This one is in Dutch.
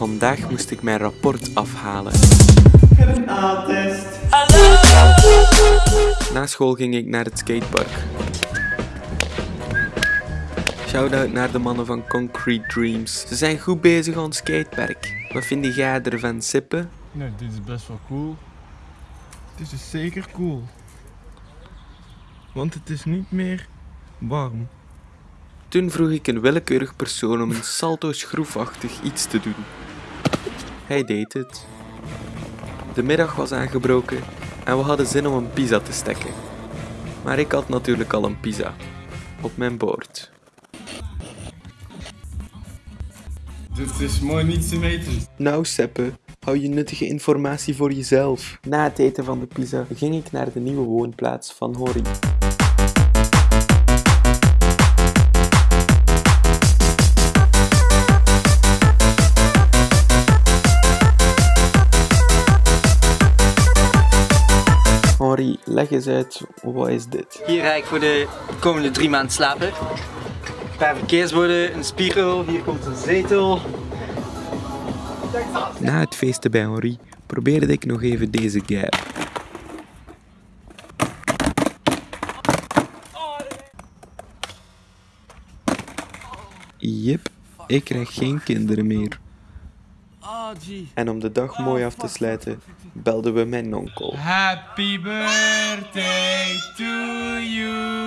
Vandaag moest ik mijn rapport afhalen. Na school ging ik naar het skatepark. Shout-out naar de mannen van Concrete Dreams. Ze zijn goed bezig aan het skatepark. Wat vind jij ervan, Sippe? Nee, dit is best wel cool. Het is zeker cool. Want het is niet meer warm. Toen vroeg ik een willekeurig persoon om een salto schroefachtig iets te doen. Hij deed het. De middag was aangebroken en we hadden zin om een pizza te stekken. Maar ik had natuurlijk al een pizza. Op mijn bord. Dit is mooi niet te weten. Nou Seppe, hou je nuttige informatie voor jezelf. Na het eten van de pizza ging ik naar de nieuwe woonplaats van Hori. Leg eens uit, wat is dit? Hier ga ik voor de komende drie maanden slapen. Een paar verkeersborden, een spiegel, hier komt een zetel. Na het feesten bij Henri probeerde ik nog even deze gap. Jep, ik krijg geen kinderen meer. En om de dag mooi af te sluiten, belden we mijn onkel. Happy birthday to you.